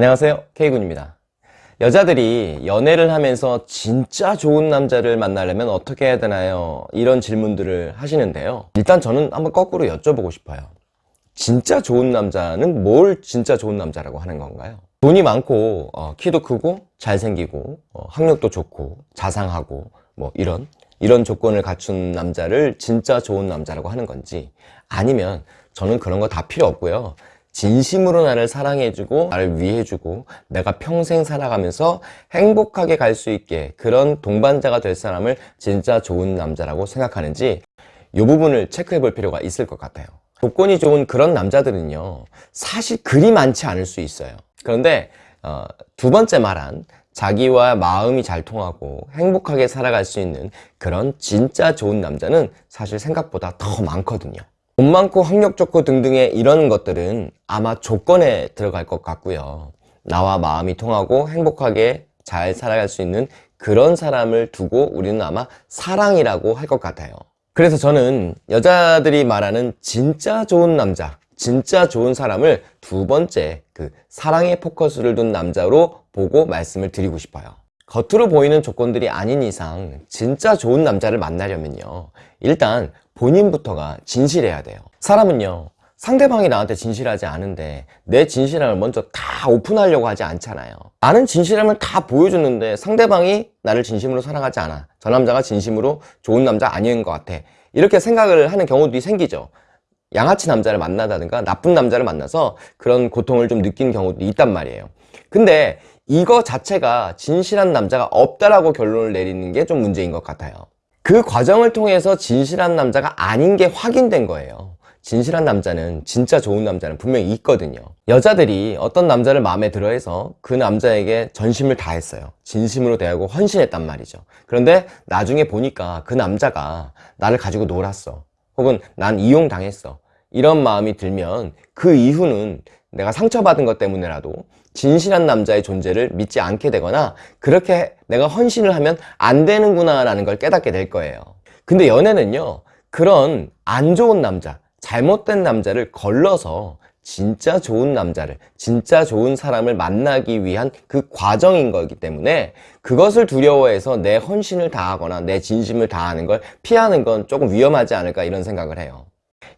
안녕하세요. K군입니다. 여자들이 연애를 하면서 진짜 좋은 남자를 만나려면 어떻게 해야 되나요? 이런 질문들을 하시는데요. 일단 저는 한번 거꾸로 여쭤보고 싶어요. 진짜 좋은 남자는 뭘 진짜 좋은 남자라고 하는 건가요? 돈이 많고 어, 키도 크고 잘생기고 어, 학력도 좋고 자상하고 뭐 이런 이런 조건을 갖춘 남자를 진짜 좋은 남자라고 하는 건지 아니면 저는 그런 거 다 필요 없고요 진심으로 나를 사랑해주고 나를 위해주고 내가 평생 살아가면서 행복하게 갈 수 있게 그런 동반자가 될 사람을 진짜 좋은 남자라고 생각하는지 이 부분을 체크해 볼 필요가 있을 것 같아요. 조건이 좋은 그런 남자들은요 사실 그리 많지 않을 수 있어요. 그런데 어, 두 번째 말한 자기와 마음이 잘 통하고 행복하게 살아갈 수 있는 그런 진짜 좋은 남자는 사실 생각보다 더 많거든요 돈 많고 학력 좋고 등등의 이런 것들은 아마 조건에 들어갈 것 같고요. 나와 마음이 통하고 행복하게 잘 살아갈 수 있는 그런 사람을 두고 우리는 아마 사랑이라고 할 것 같아요. 그래서 저는 여자들이 말하는 진짜 좋은 남자 진짜 좋은 사람을 두 번째 그 사랑에 포커스를 둔 남자로 보고 말씀을 드리고 싶어요. 겉으로 보이는 조건들이 아닌 이상 진짜 좋은 남자를 만나려면요. 일단 본인부터가 진실해야 돼요. 사람은요 상대방이 나한테 진실하지 않은데 내 진실함을 먼저 다 오픈하려고 하지 않잖아요. 나는 진실함을 다 보여줬는데 상대방이 나를 진심으로 사랑하지 않아. 저 남자가 진심으로 좋은 남자 아닌 것 같아. 이렇게 생각을 하는 경우들이 생기죠. 양아치 남자를 만나다든가 나쁜 남자를 만나서 그런 고통을 좀 느끼는 경우도 있단 말이에요. 근데 이거 자체가 진실한 남자가 없다라고 결론을 내리는 게 좀 문제인 것 같아요 그 과정을 통해서 진실한 남자가 아닌 게 확인된 거예요. 진실한 남자는 진짜 좋은 남자는 분명히 있거든요. 여자들이 어떤 남자를 마음에 들어 해서 그 남자에게 전심을 다했어요. 진심으로 대하고 헌신했단 말이죠. 그런데 나중에 보니까 그 남자가 나를 가지고 놀았어. 혹은 난 이용당했어. 이런 마음이 들면 그 이후는 내가 상처받은 것 때문에라도 진실한 남자의 존재를 믿지 않게 되거나 그렇게 내가 헌신을 하면 안 되는구나 라는 걸 깨닫게 될 거예요. 근데 연애는요 그런 안 좋은 남자 잘못된 남자를 걸러서 진짜 좋은 남자를 진짜 좋은 사람을 만나기 위한 그 과정인 거기 때문에 그것을 두려워해서 내 헌신을 다하거나 내 진심을 다하는 걸 피하는 건 조금 위험하지 않을까 이런 생각을 해요.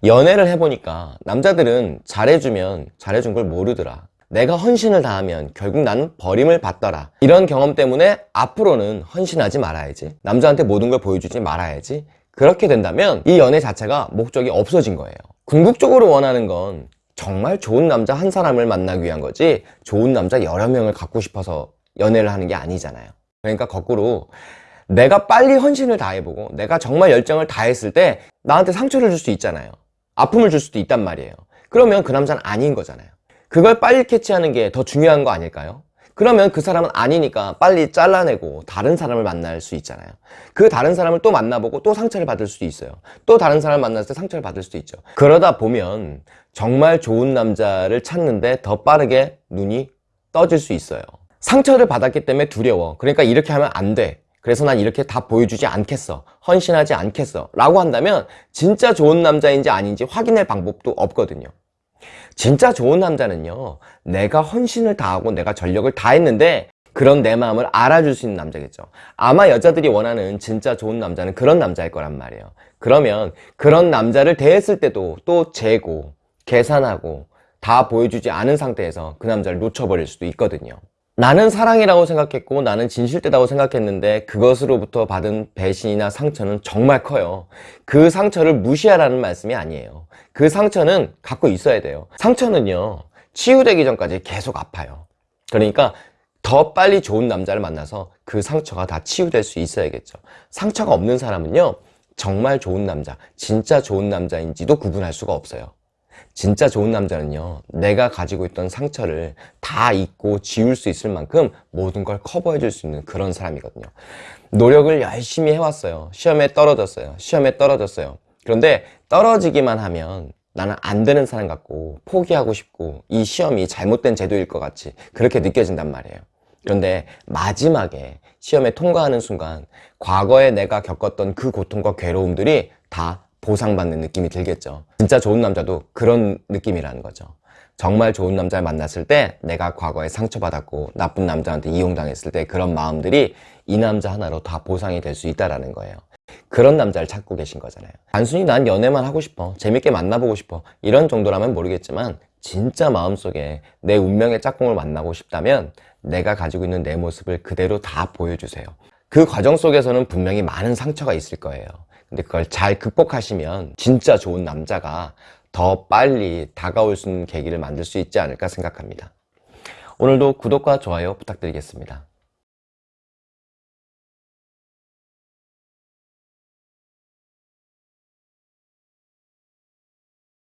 연애를 해보니까 남자들은 잘해주면 잘해준 걸 모르더라 내가 헌신을 다하면 결국 나는 버림을 받더라. 이런 경험 때문에 앞으로는 헌신하지 말아야지. 남자한테 모든 걸 보여주지 말아야지. 그렇게 된다면 이 연애 자체가 목적이 없어진 거예요. 궁극적으로 원하는 건 정말 좋은 남자 한 사람을 만나기 위한 거지 좋은 남자 여러 명을 갖고 싶어서 연애를 하는 게 아니잖아요. 그러니까 거꾸로 내가 빨리 헌신을 다해보고 내가 정말 열정을 다했을 때 나한테 상처를 줄 수 있잖아요. 아픔을 줄 수도 있단 말이에요. 그러면 그 남자는 아닌 거잖아요 그걸 빨리 캐치하는 게 더 중요한 거 아닐까요? 그러면 그 사람은 아니니까 빨리 잘라내고 다른 사람을 만날 수 있잖아요. 그 다른 사람을 또 만나보고 또 상처를 받을 수도 있어요. 또 다른 사람을 만났을 때 상처를 받을 수도 있죠. 그러다 보면 정말 좋은 남자를 찾는데 더 빠르게 눈이 떠질 수 있어요. 상처를 받았기 때문에 두려워. 그러니까 이렇게 하면 안돼. 그래서 난 이렇게 다 보여주지 않겠어. 헌신하지 않겠어. 라고 한다면 진짜 좋은 남자인지 아닌지 확인할 방법도 없거든요 진짜 좋은 남자는요 내가 헌신을 다하고 내가 전력을 다했는데 그런 내 마음을 알아줄 수 있는 남자겠죠. 아마 여자들이 원하는 진짜 좋은 남자는 그런 남자일 거란 말이에요. 그러면 그런 남자를 대했을 때도 또 재고 계산하고 다 보여주지 않은 상태에서 그 남자를 놓쳐버릴 수도 있거든요 나는 사랑이라고 생각했고 나는 진실되다고 생각했는데 그것으로부터 받은 배신이나 상처는 정말 커요. 그 상처를 무시하라는 말씀이 아니에요. 그 상처는 갖고 있어야 돼요. 상처는요 치유되기 전까지 계속 아파요. 그러니까 더 빨리 좋은 남자를 만나서 그 상처가 다 치유될 수 있어야겠죠. 상처가 없는 사람은요 정말 좋은 남자 진짜 좋은 남자인지도 구분할 수가 없어요 진짜 좋은 남자는요 내가 가지고 있던 상처를 다 잊고 지울 수 있을 만큼 모든 걸 커버해 줄 수 있는 그런 사람이거든요. 노력을 열심히 해왔어요. 시험에 떨어졌어요. 시험에 떨어졌어요. 그런데 떨어지기만 하면 나는 안 되는 사람 같고 포기하고 싶고 이 시험이 잘못된 제도일 것 같이 그렇게 느껴진단 말이에요. 그런데 마지막에 시험에 통과하는 순간 과거에 내가 겪었던 그 고통과 괴로움들이 다 보상받는 느낌이 들겠죠 진짜 좋은 남자도 그런 느낌이라는 거죠 정말 좋은 남자를 만났을 때 내가 과거에 상처받았고 나쁜 남자한테 이용당했을 때 그런 마음들이 이 남자 하나로 다 보상이 될 수 있다라는 거예요. 그런 남자를 찾고 계신 거잖아요. 단순히 난 연애만 하고 싶어. 재밌게 만나보고 싶어. 이런 정도라면 모르겠지만 진짜 마음속에 내 운명의 짝꿍을 만나고 싶다면 내가 가지고 있는 내 모습을 그대로 다 보여주세요. 그 과정 속에서는 분명히 많은 상처가 있을 거예요. 근데 그걸 잘 극복하시면 진짜 좋은 남자가 더 빨리 다가올 수 있는 계기를 만들 수 있지 않을까 생각합니다. 오늘도 구독과 좋아요 부탁드리겠습니다.